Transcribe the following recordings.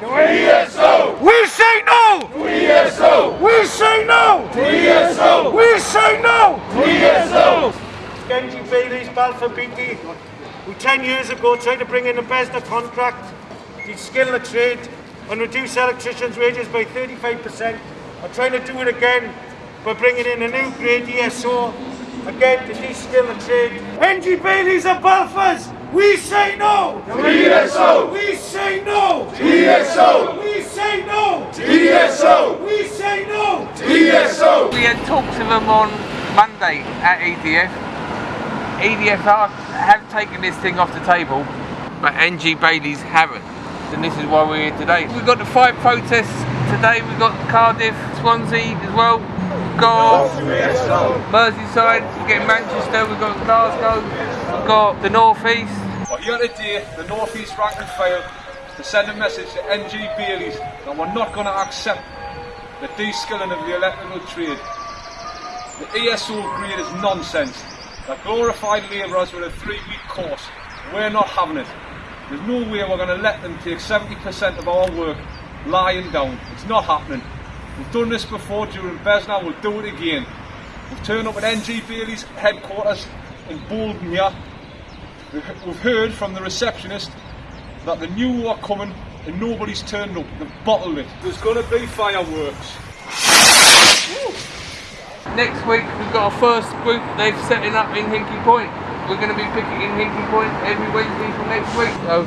To ESO! We say no! To ESO! We say no! To ESO! We say no! To ESO! NG Bailey's Balfour Beatty, who 10 years ago tried to bring in a BESNA contract, de-skill the trade and reduce electricians' wages by 35%, are trying to do it again by bringing in a new grade ESO, again to de-skill the trade. NG Bailey's and Balfours, we say no! To ESO! We say no! ESO! We say no! ESO! We say no! ESO! We had talks with them on Monday at EDF. EDF are, have taken this thing off the table, but NG Bailey's haven't. And this is why we're here today. We've got the five protests today. We've got Cardiff, Swansea as well. We've got Merseyside, we're getting Manchester, we've got Glasgow, we've got the North East. But here today, the North East rank and file to send a message to NG Baileys that we're not going to accept the de-skilling of the electrical trade. The ESO grade is nonsense. They're glorified labourers with a three-week course. We're not having it. There's no way we're going to let them take 70% of our work lying down. It's not happening. We've done this before during Besna, we'll do it again. We've turned up at NG Bailey's headquarters in Bolton here. We've heard from the receptionist that the new are coming and nobody's turned up. They've bottled it. There's going to be fireworks. Next week we've got our first group they've setting up in Hinkley Point. We're going to be picketing Hinkley Point every Wednesday from next week. So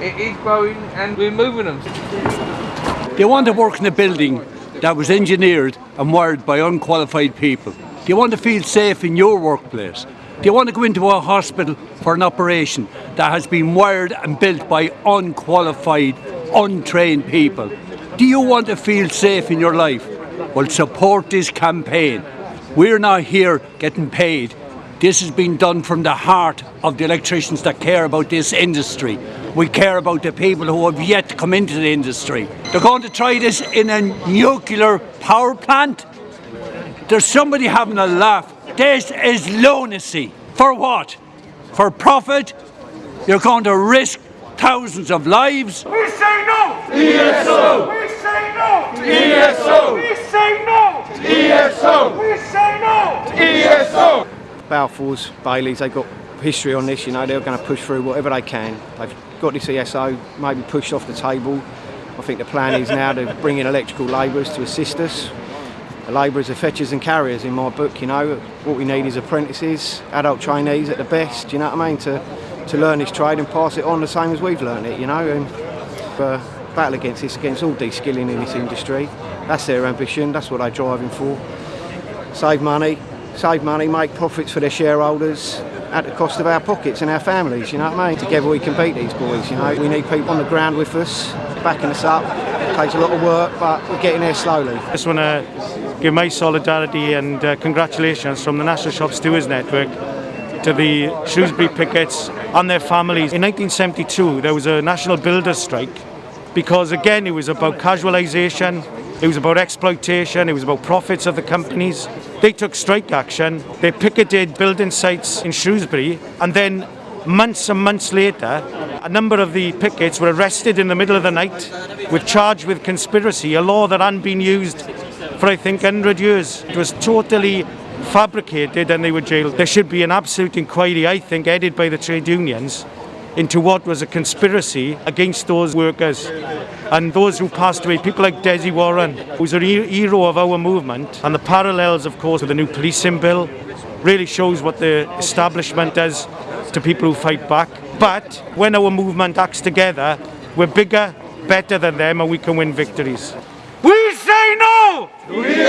it is growing and we're moving them. They want to work in a building that was engineered and wired by unqualified people. Do you want to feel safe in your workplace? You want to go into a hospital for an operation that has been wired and built by unqualified, untrained people? Do you want to feel safe in your life? Well, support this campaign. We're not here getting paid. This has been done from the heart of the electricians that care about this industry. We care about the people who have yet to come into the industry. They're going to try this in a nuclear power plant. There's somebody having a laugh. This is lunacy. For what? For profit? You're going to risk thousands of lives? We say no! ESO! We say no! ESO! We say no! ESO! We say no! ESO! Balfours, Baileys, they've got history on this, you know, they're going to push through whatever they can. They've got this ESO maybe pushed off the table. I think the plan is now to bring in electrical labourers to assist us. The labourers are fetchers and carriers in my book, you know. What we need is apprentices, adult trainees at the best, you know what I mean, to, to learn this trade and pass it on the same as we've learned it, you know. And uh, battle against this, against all de-skilling in this industry. That's their ambition, that's what they're driving for. Save money, save money, make profits for their shareholders at the cost of our pockets and our families, you know what I mean? Together we can beat these boys, you know. We need people on the ground with us, backing us up. It takes a lot of work, but we're getting there slowly. I just want to give my solidarity and uh, congratulations from the National Shop Stewards Network to the Shrewsbury pickets and their families. In 1972 there was a national builders strike because again it was about casualisation, it was about exploitation, it was about profits of the companies. They took strike action, they picketed building sites in Shrewsbury and then months and months later a number of the pickets were arrested in the middle of the night with charged with conspiracy, a law that hadn't been used for I think 100 years. It was totally fabricated and they were jailed. There should be an absolute inquiry, I think, headed by the trade unions into what was a conspiracy against those workers and those who passed away, people like Desi Warren, who's a hero of our movement, and the parallels, of course, with the new policing bill really shows what the establishment does to people who fight back. But when our movement acts together, we're bigger, better than them, and we can win victories. We say no! ESO! We say no!